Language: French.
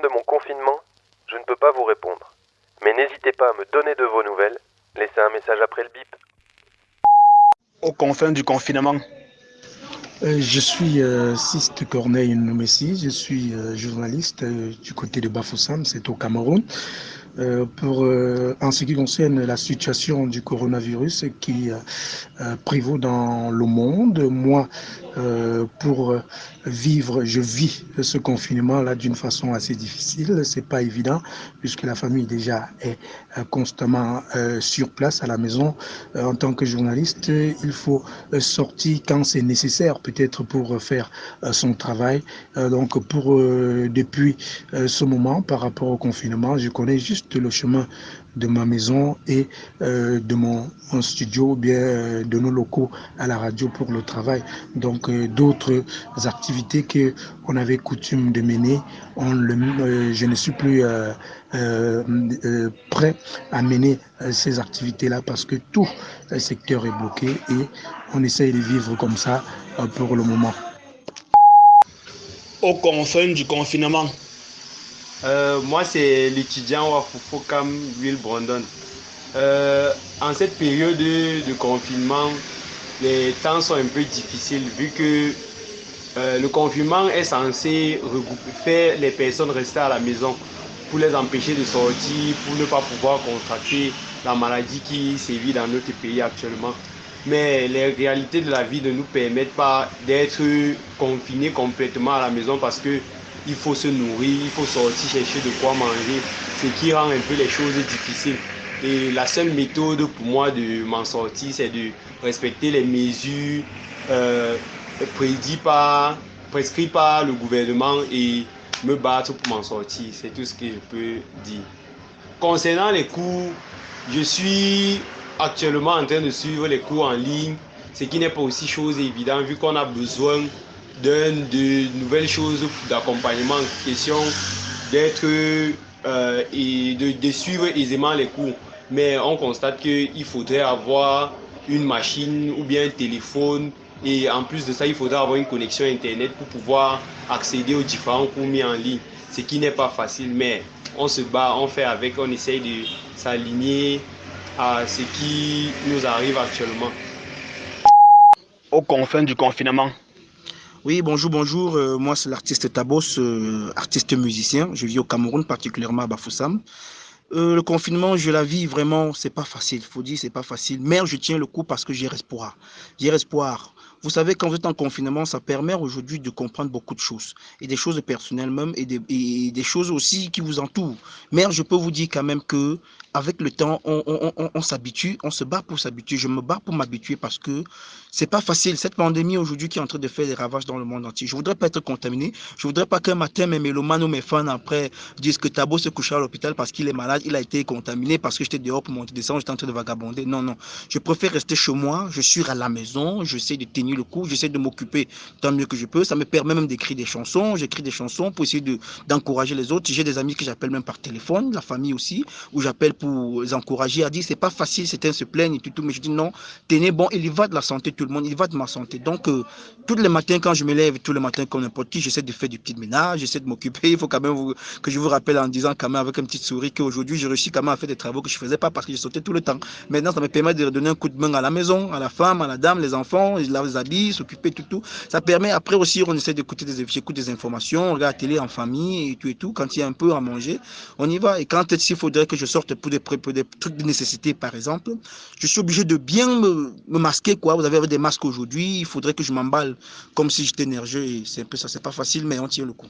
de mon confinement, je ne peux pas vous répondre. Mais n'hésitez pas à me donner de vos nouvelles. Laissez un message après le bip. Aux confins du confinement. Euh, je suis euh, Siste Corneille Nomessi, je suis euh, journaliste euh, du côté de Bafoussam, c'est au Cameroun. Euh, pour, euh, en ce qui concerne la situation du coronavirus qui euh, prévaut dans le monde, moi, pour vivre, je vis ce confinement-là d'une façon assez difficile. C'est pas évident puisque la famille déjà est constamment sur place à la maison. en tant que journaliste, il faut sortir quand c'est nécessaire, peut-être pour faire son travail. donc, pour depuis ce moment, par rapport au confinement, je connais juste le chemin de ma maison et euh, de mon, studio, ou bien euh, de nos locaux à la radio pour le travail. Donc euh, d'autres activités que on avait coutume de mener, je ne suis plus prêt à mener ces activités-là parce que tout le secteur est bloqué et on essaye de vivre comme ça pour le moment. Au du confinement. Euh, moi, c'est l'étudiant Wafufo Kam Will Brandon. Euh, en cette période de, confinement, les temps sont un peu difficiles vu que euh, le confinement est censé faire les personnes rester à la maison pour les empêcher de sortir, pour ne pas pouvoir contracter la maladie qui sévit dans notre pays actuellement. Mais les réalités de la vie ne nous permettent pas d'être confinés complètement à la maison parce que il faut se nourrir, il faut sortir chercher de quoi manger, ce qui rend un peu les choses difficiles. Et la seule méthode pour moi de m'en sortir, c'est de respecter les mesures euh, par, prescrites par le gouvernement et me battre pour m'en sortir. C'est tout ce que je peux dire. Concernant les cours, je suis actuellement en train de suivre les cours en ligne, ce qui n'est pas aussi chose évidente vu qu'on a besoin de nouvelles choses d'accompagnement, question d'être euh, et de, suivre aisément les cours. Mais on constate qu'il faudrait avoir une machine ou bien un téléphone et en plus de ça, il faudrait avoir une connexion Internet pour pouvoir accéder aux différents cours mis en ligne. Ce qui n'est pas facile, mais on se bat, on fait avec, on essaye de s'aligner à ce qui nous arrive actuellement. Aux confins du confinement. Oui, bonjour, bonjour. Euh, moi, c'est l'artiste Tabos, euh, artiste musicien. Je vis au Cameroun, particulièrement à Bafoussam. Euh, le confinement, je la vis vraiment, c'est pas facile. Faut dire, c'est pas facile. Mais je tiens le coup parce que j'ai espoir. J'ai espoir. Vous savez, quand vous êtes en confinement, ça permet aujourd'hui de comprendre beaucoup de choses. Et des choses personnelles même, et des, et des choses aussi qui vous entourent. Mais je peux vous dire quand même que avec le temps, on, s'habitue, on se bat pour s'habituer. Je me bats pour m'habituer parce que c'est pas facile. Cette pandémie aujourd'hui qui est en train de faire des ravages dans le monde entier. Je voudrais pas être contaminé. Je voudrais pas qu'un matin mes mélomanes ou mes fans après disent que Tabo se couchera à l'hôpital parce qu'il est malade, il a été contaminé parce que j'étais dehors pour monter descendre, j'étais en train de vagabonder. Non, non. Je préfère rester chez moi. Je suis à la maison. J'essaie de tenir le coup. J'essaie de m'occuper tant mieux que je peux. Ça me permet même d'écrire des chansons. J'écris des chansons pour essayer d'encourager les autres. J'ai des amis que j'appelle même par téléphone, la famille aussi, où j'appelle pour les encourager à dire c'est pas facile, certains se plaignent et tout, tout, mais je dis non, tenez bon, il y va de la santé tout le monde, il va de ma santé. Donc, euh, tous les matins, quand je me lève, tous les matins comme n'importe qui, j'essaie de faire du petit ménage, j'essaie de m'occuper. Il faut quand même que je vous rappelle en disant quand même avec une petite souris qu'aujourd'hui, j'ai réussi quand même à faire des travaux que je faisais pas parce que je sautais tout le temps. Maintenant, ça me permet de donner un coup de main à la maison, à la femme, à la dame, les enfants, les habits, s'occuper, tout, tout. Ça permet, après aussi, on essaie d'écouter des, des informations, on regarde la télé en famille et tout et tout. Quand il y a un peu à manger, on y va. Et quand il faudrait que je sorte pour des, trucs de nécessité, par exemple, je suis obligé de bien me, masquer, quoi. Vous avez des masques aujourd'hui, il faudrait que je m'emballe comme si j'étais nerveux. C'est un peu ça, c'est pas facile, mais on tient le coup.